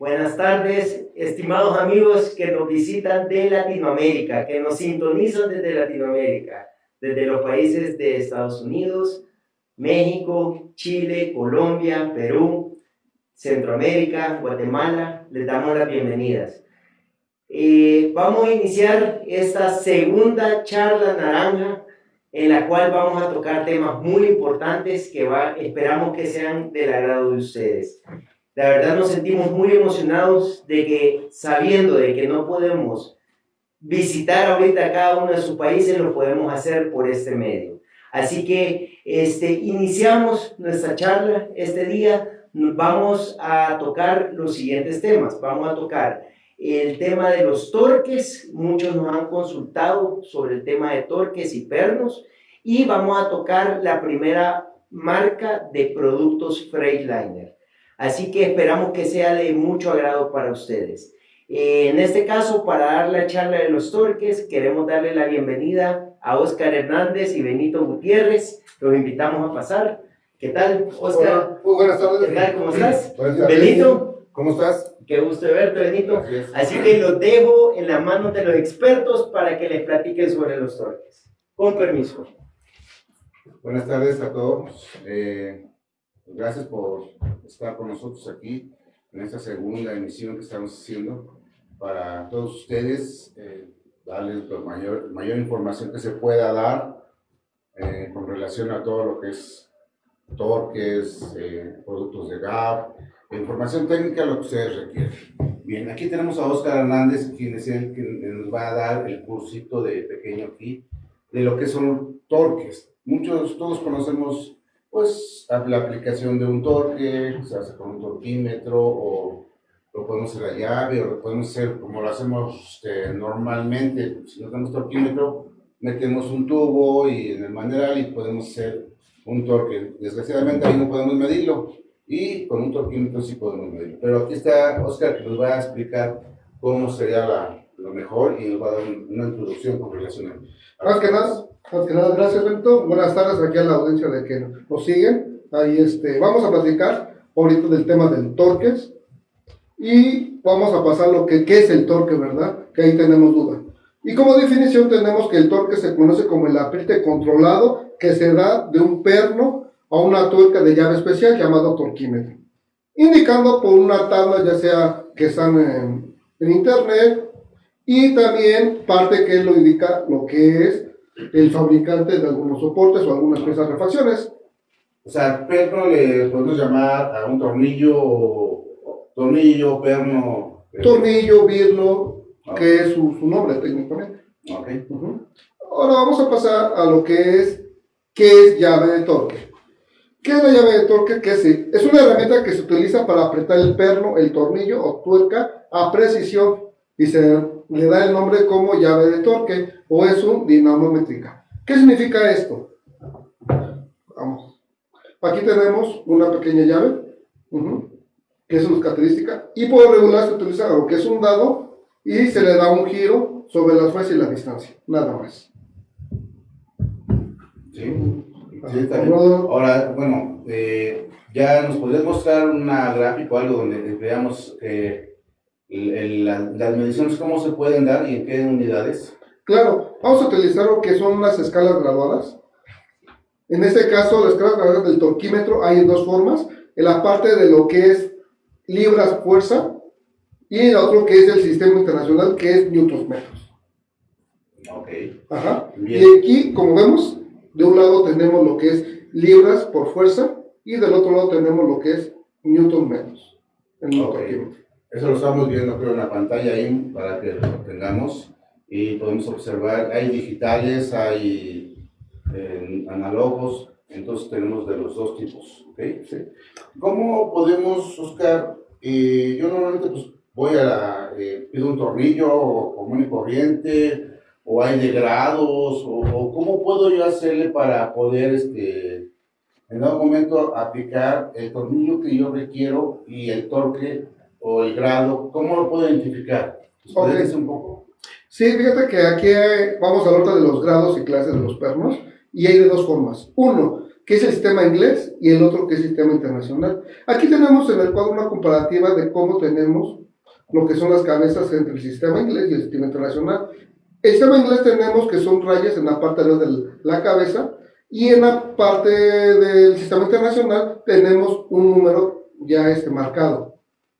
Buenas tardes, estimados amigos que nos visitan de Latinoamérica, que nos sintonizan desde Latinoamérica, desde los países de Estados Unidos, México, Chile, Colombia, Perú, Centroamérica, Guatemala. Les damos las bienvenidas. Eh, vamos a iniciar esta segunda charla naranja en la cual vamos a tocar temas muy importantes que esperamos que sean del agrado de ustedes. La verdad nos sentimos muy emocionados de que sabiendo de que no podemos visitar ahorita cada uno de sus países, lo podemos hacer por este medio. Así que este, iniciamos nuestra charla este día. Vamos a tocar los siguientes temas. Vamos a tocar el tema de los torques, muchos nos han consultado sobre el tema de torques y pernos y vamos a tocar la primera marca de productos Freightliner. Así que esperamos que sea de mucho agrado para ustedes. Eh, en este caso, para dar la charla de los torques, queremos darle la bienvenida a Oscar Hernández y Benito Gutiérrez. Los invitamos a pasar. ¿Qué tal, Oscar? Muy buenas tardes. ¿Qué tal? ¿Cómo estás? Benito. ¿Cómo estás? Qué gusto de verte, Benito. Así que los dejo en las manos de los expertos para que les platiquen sobre los torques. Con permiso. Buenas tardes a todos. Eh, gracias por estar con nosotros aquí en esta segunda emisión que estamos haciendo para todos ustedes, eh, darles la mayor, mayor información que se pueda dar eh, con relación a todo lo que es torques, productos de GAP, información técnica, lo que ustedes requieren. Bien, aquí tenemos a Oscar Hernández, quien es el que nos va a dar el cursito de pequeño aquí, de lo que son torques. Muchos, todos conocemos, pues, la aplicación de un torque, se hace con un torquímetro, o lo podemos hacer a llave, o lo podemos hacer como lo hacemos este, normalmente. Si no tenemos torquímetro, metemos un tubo y en el manual y podemos hacer un torque. Desgraciadamente ahí no podemos medirlo y con un torquímetro sí podemos medir. Pero aquí está Oscar que nos va a explicar cómo sería la, lo mejor y nos va a dar una introducción con relación a... Más que nada, más que nada, gracias Bento. Buenas tardes aquí a la audiencia de que nos siguen. Ahí este, vamos a platicar ahorita del tema del torques y vamos a pasar lo que qué es el torque, ¿verdad? Que ahí tenemos duda. Y como definición tenemos que el torque se conoce como el apriete controlado que se da de un perno a una tuerca de llave especial llamada torquímetro, indicando por una tabla ya sea que están en, internet y también parte que lo indica lo que es el fabricante de algunos soportes o algunas piezas refacciones. O sea, perno le podemos llamar a un tornillo, tornillo, perno. Tornillo, birlo, que es su, nombre técnicamente. Okay. Ahora vamos a pasar a lo que es, ¿qué es llave de torque? ¿Qué es la llave de torque? ¿Qué es? es una herramienta que se utiliza para apretar el perno, el tornillo o tuerca a precisión y se le da el nombre como llave de torque o es un dinamométrica. ¿Qué significa esto? Vamos. Aquí tenemos una pequeña llave, que es su característica, y por regular se utiliza lo que es un dado y se le da un giro sobre la fuerza y la distancia, nada más. Sí. Sí, Ahora, bueno, eh, ya nos podrías mostrar una gráfica o algo donde veamos eh, las mediciones, cómo se pueden dar y en qué unidades. Claro, vamos a utilizar lo que son las escalas graduadas. En este caso, la escala graduada del torquímetro hay dos formas. En la parte de lo que es libras fuerza y el otro que es el sistema internacional que es newtons metros. Ok. Ajá. Y aquí, como vemos, de un lado tenemos lo que es libras por fuerza y del otro lado tenemos lo que es newton metros. Eso lo estamos viendo creo en la pantalla ahí para que lo tengamos y podemos observar, hay digitales, hay eh, análogos, entonces tenemos de los dos tipos. ¿okay? ¿Cómo podemos buscar? Eh, yo normalmente pues voy a la, eh, pido un tornillo común y corriente, o hay de grados, o, cómo puedo yo hacerle para poder, este, en algún momento, aplicar el tornillo que yo requiero y el torque o el grado, ¿cómo lo puedo identificar? ¿Puedes un poco? Sí, fíjate que aquí vamos a hablar de los grados y clases de los pernos, y hay de dos formas. Uno, que es el sistema inglés y el otro que es el sistema internacional. Aquí tenemos en el cuadro una comparativa de cómo tenemos lo que son las cabezas entre el sistema inglés y el sistema internacional. El sistema inglés tenemos que son rayas en la parte de la cabeza y en la parte del sistema internacional tenemos un número ya este marcado.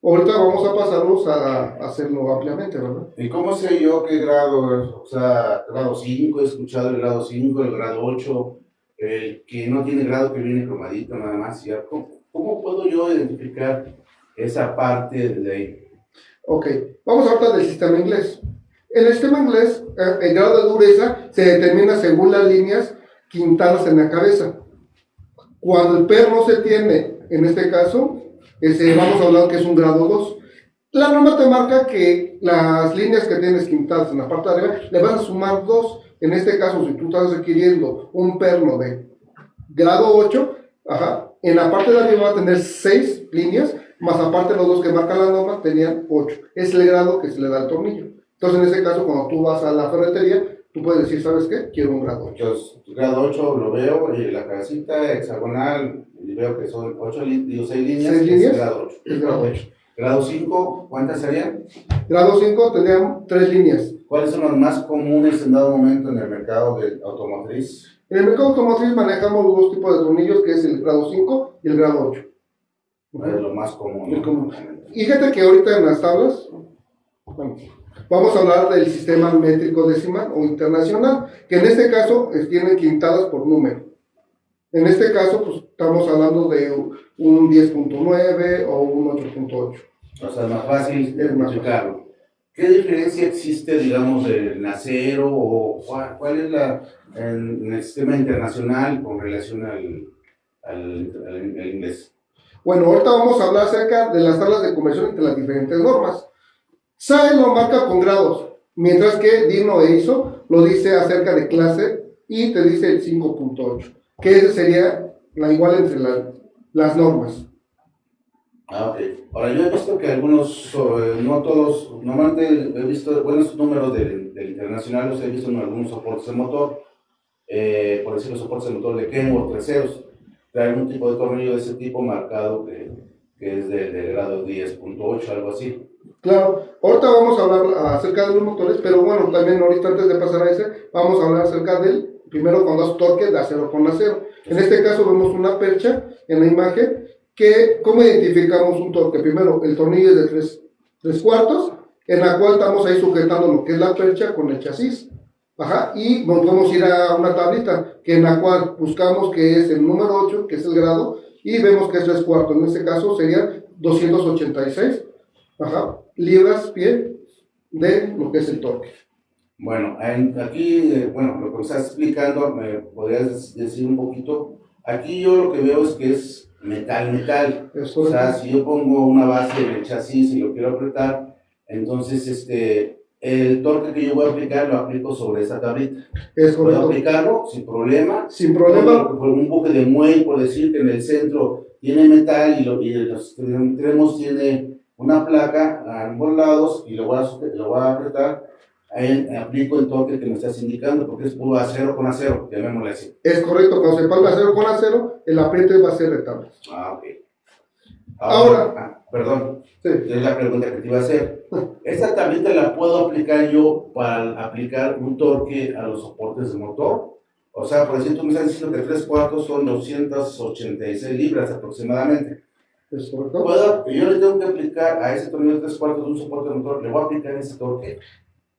Ahorita vamos a pasarnos a, hacerlo ampliamente, ¿verdad? ¿Y cómo sé yo qué grado? O sea, grado 5, he escuchado el grado 5, el grado 8, el que no tiene grado que viene cromadito nada más. ¿cómo, ¿Cómo puedo yo identificar esa parte de ahí? Ok, vamos a hablar del sistema inglés. El sistema inglés, eh, el grado de dureza se determina según las líneas quintadas en la cabeza. Cuando el perno se tiene, en este caso, ese, vamos a hablar que es un grado 2. La norma te marca que las líneas que tienes quintadas en la parte de arriba le vas a sumar 2. En este caso, si tú estás requiriendo un perno de grado 8, ajá, en la parte de arriba va a tener 6 líneas, más aparte los dos que marca la norma tenían 8. Es el grado que se le da al tornillo. Entonces, en ese caso, cuando tú vas a la ferretería, tú puedes decir, ¿sabes qué? Quiero un grado 8. Yo, grado 8 lo veo, y la cabecita hexagonal, y veo que son 8, digo, 6 líneas. 6 líneas. grado 8. Es grado 8. Grado 5, ¿cuántas serían? Grado 5 tendrían 3 líneas. ¿Cuáles son los más comunes en dado momento en el mercado de automotriz? En el mercado automotriz manejamos dos tipos de tornillos, que es el grado 5 y el grado 8. Es lo más común. Es común. Y fíjate que ahorita en las tablas, bueno, Vamos a hablar del sistema métrico decimal o internacional, que en este caso tienen quintadas por número. En este caso, pues estamos hablando de un 10.9 o un 8.8. O sea, es más fácil. ¿Qué diferencia existe, digamos, del acero o cuál, es la en, el sistema internacional con relación al, al, al inglés? Bueno, ahorita vamos a hablar acerca de las tablas de conversión entre las diferentes normas. SAE lo marca con grados, mientras que Digno e ISO lo dice acerca de clase y te dice el 5.8, que ese sería la igual entre las normas. Ah, ok. Ahora, yo he visto que algunos, no todos, normalmente he visto buenos números del, internacional, los he visto en algunos soportes de motor, eh, por decir los soportes de motor de Kenworth, terceros, trae algún tipo de tornillo de ese tipo marcado que, que es del de grado 10.8, algo así. Claro, ahorita vamos a hablar acerca de los motores, pero bueno, también ahorita antes de pasar a ese, vamos a hablar acerca del, primero cuando das torque de acero con acero. En este caso vemos una percha en la imagen, que, ¿cómo identificamos un torque? Primero, el tornillo es de 3 tres, cuartos, en la cual estamos ahí sujetando lo que es la percha con el chasis. Ajá, y nos podemos ir a una tablita, que en la cual buscamos que es el número 8, que es el grado, y vemos que es 3 cuartos. En este caso sería 286 Ajá libras pie de lo que es el torque. Bueno, aquí, eh, bueno, lo que estás explicando, me podrías decir un poquito. Aquí yo lo que veo es que es metal, metal. o sea, si yo pongo una base en el chasis y lo quiero apretar, entonces este, el torque que yo voy a aplicar lo aplico sobre esa tablita. Es Puedo aplicarlo sin problema. Sin problema. Por un buque de muelle, por decir que en el centro tiene metal y, lo, y los extremos tiene una placa a ambos lados y lo voy a, lo voy a apretar, ahí aplico el torque que me estás indicando, porque es puro acero con acero, llamémosle así. Es correcto, cuando se palma acero con acero, el apriete va a ser rectable. Ah, ok. Ahora, ah, perdón, es la pregunta que te iba a hacer. ¿Esta tablita la puedo aplicar yo para aplicar un torque a los soportes de motor? O sea, por decir, tú me estás diciendo que 3 cuartos son 286 libras aproximadamente. ¿Es correcto? ¿Puedo, yo le tengo que aplicar a ese tornillo de 3 cuartos de un soporte de motor, ¿le voy a aplicar ese torque?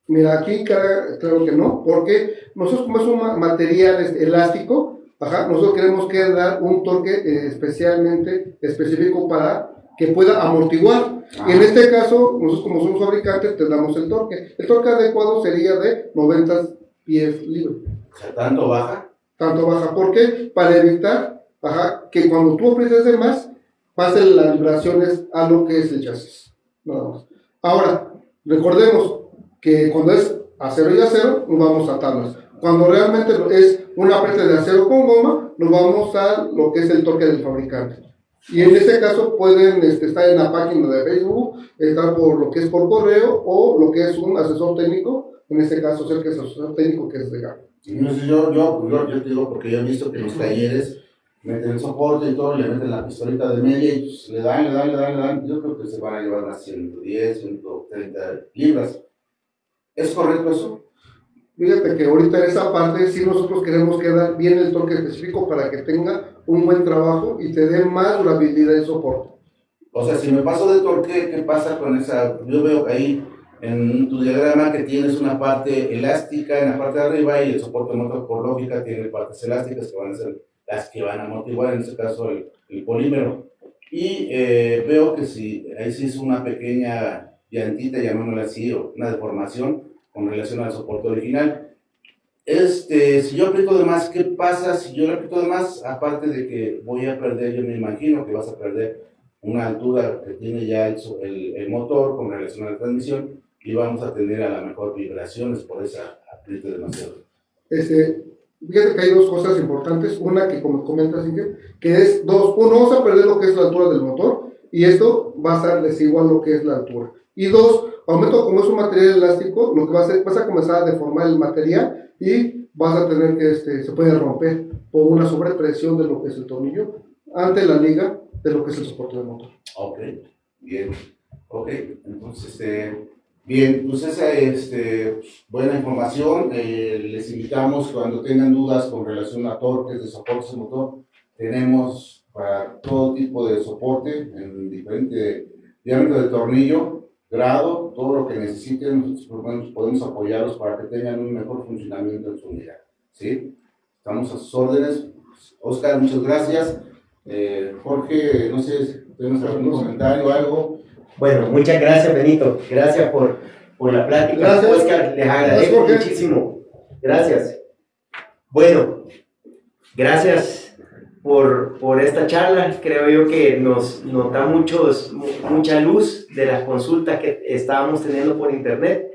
Mira, aquí claro que no, porque nosotros como es un material elástico, ajá, nosotros queremos que dar un torque eh, especialmente específico para que pueda amortiguar. Y en ah. este caso, nosotros como somos fabricantes, te damos el torque. El torque adecuado sería de 90 pies libre. O sea, ¿tanto baja? Tanto baja. ¿Por qué? Para evitar ajá, que cuando tú aprietes de más, pasen las vibraciones a lo que es el chasis. Nada más. Ahora, recordemos que cuando es acero y acero, nos vamos a tablas. Cuando realmente es un apriete de acero con goma, nos vamos a lo que es el torque del fabricante. Y en este caso pueden este, estar en la página de Facebook, estar por lo que es por correo o lo que es un asesor técnico, en este caso ser que es asesor técnico que es de No sé, yo, yo, yo, yo, te digo porque yo he visto que los talleres meten el soporte y todo, le meten la pistolita de media y pues, le dan, le dan, le dan, le dan. Yo creo que se van a llevar unas 110, 130 libras. ¿Es correcto eso? Fíjate que ahorita en esa parte sí nosotros queremos que dar bien el torque específico para que tenga un buen trabajo y te dé más durabilidad de soporte. O sea, si me paso de torque, ¿qué pasa con esa? Yo veo que ahí en tu diagrama que tienes una parte elástica en la parte de arriba y el soporte motor por lógica tiene partes elásticas que van a ser las que van a amortiguar, en este caso el, el polímero. Y eh, veo que si ahí sí es una pequeña llantita, llamémosla así, o una deformación con relación al soporte original. Este, si yo aplico de más, ¿qué pasa si yo le aplico de más? Aparte de que voy a perder, yo me imagino que vas a perder una altura que tiene ya el, el, el motor con relación a la transmisión y vamos a tener a lo mejor vibraciones por esa apriete demasiado. Este, fíjate que hay dos cosas importantes. Una que, como comentas, que es dos. Uno, vamos a perder lo que es la altura del motor y esto va a ser desigual lo que es la altura. Y dos, aumento como es un material elástico, lo que va a hacer, vas a comenzar a deformar el material y vas a tener que, este, se puede romper por una sobrepresión de lo que es el tornillo ante la liga de lo que es el soporte del motor. Ok, bien. Ok, entonces, este, bien, pues esa es este, buena información. Eh, les invitamos cuando tengan dudas con relación a torques de soporte de motor, tenemos para todo tipo de soporte en diferente diámetro de tornillo grado, todo lo que necesiten, nosotros podemos apoyarlos para que tengan un mejor funcionamiento en su unidad. ¿sí? Estamos a sus órdenes. Oscar, muchas gracias. Eh, Jorge, no sé, ¿tenemos algún comentario o algo? Bueno, muchas gracias, Benito. Gracias por, por la plática. Gracias. Oscar, les agradezco Gracias, muchísimo. Gracias. Bueno, gracias por, por esta charla. Creo yo que nos, nos da muchos, mucha luz de las consultas que estábamos teniendo por internet.